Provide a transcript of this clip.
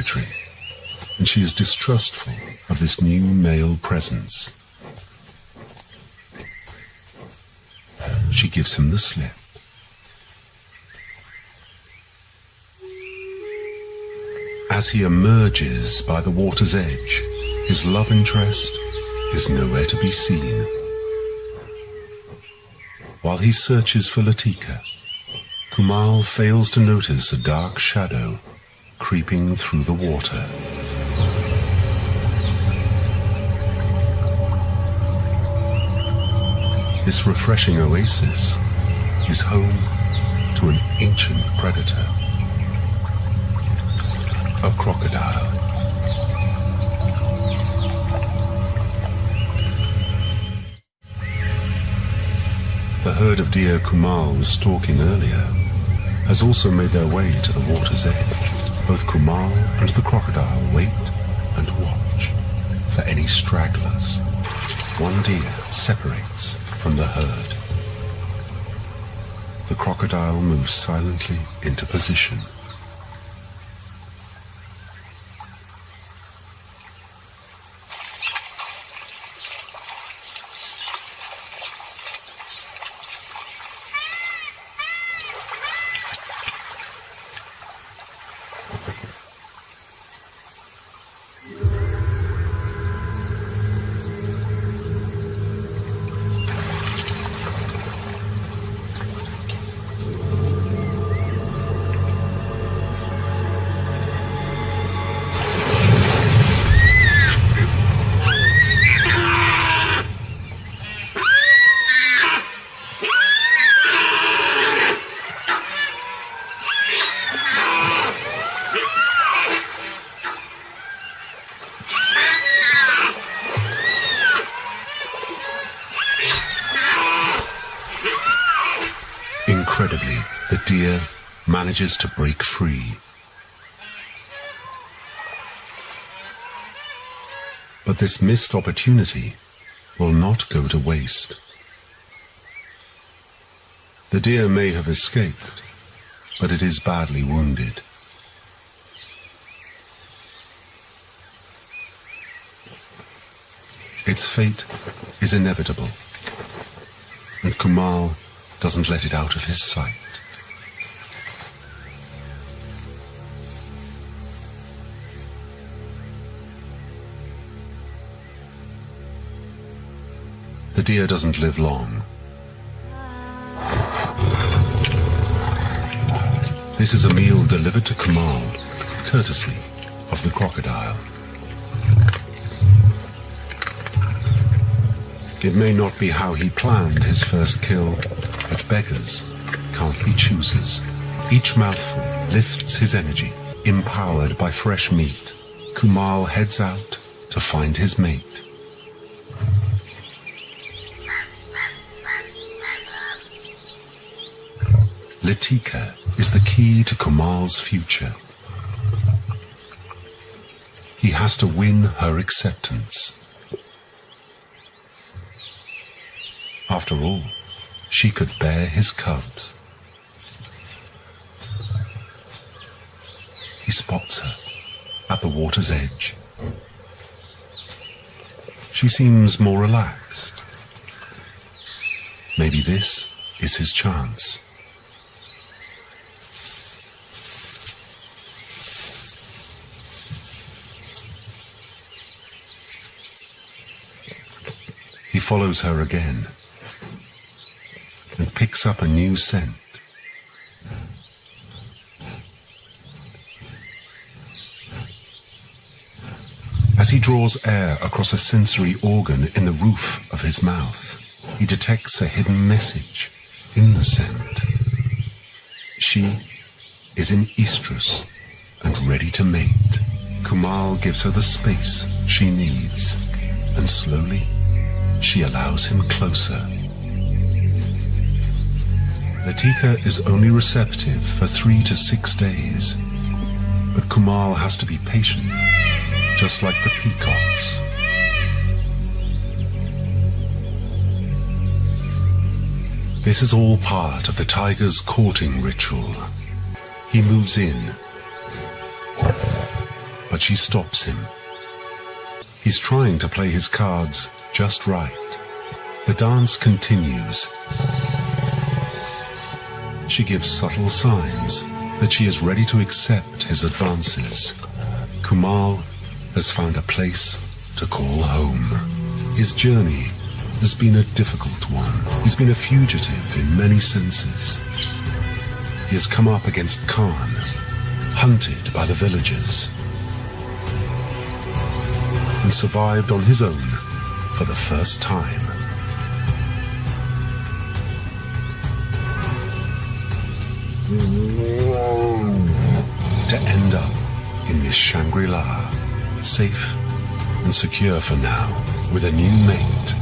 territory, and she is distrustful of this new male presence. She gives him the slip. As he emerges by the water's edge, his love interest is nowhere to be seen. While he searches for Latika, Kumal fails to notice a dark shadow creeping through the water. This refreshing oasis is home to an ancient predator, a crocodile. The herd of deer Kumal was stalking earlier has also made their way to the water's edge. Both Kumal and the crocodile wait and watch for any stragglers. One deer separates from the herd. The crocodile moves silently into position. Deer manages to break free. But this missed opportunity will not go to waste. The deer may have escaped, but it is badly wounded. Its fate is inevitable, and Kumal doesn't let it out of his sight. The deer doesn't live long. This is a meal delivered to Kumal, courtesy of the crocodile. It may not be how he planned his first kill, but beggars can't be choosers. Each mouthful lifts his energy, empowered by fresh meat. Kumal heads out to find his mate. Latika is the key to Kumal's future. He has to win her acceptance. After all, she could bear his cubs. He spots her at the water's edge. She seems more relaxed. Maybe this is his chance. Follows her again and picks up a new scent. As he draws air across a sensory organ in the roof of his mouth, he detects a hidden message in the scent. She is in estrus and ready to mate. Kumal gives her the space she needs, and slowly she allows him closer. Latika is only receptive for three to six days, but Kumal has to be patient, just like the peacocks. This is all part of the tiger's courting ritual. He moves in, but she stops him. He's trying to play his cards just right. The dance continues. She gives subtle signs that she is ready to accept his advances. Kumal has found a place to call home. His journey has been a difficult one. He's been a fugitive in many senses. He has come up against Khan, hunted by the villagers, and survived on his own for the first time. To end up in this Shangri-La, safe and secure for now, with a new mate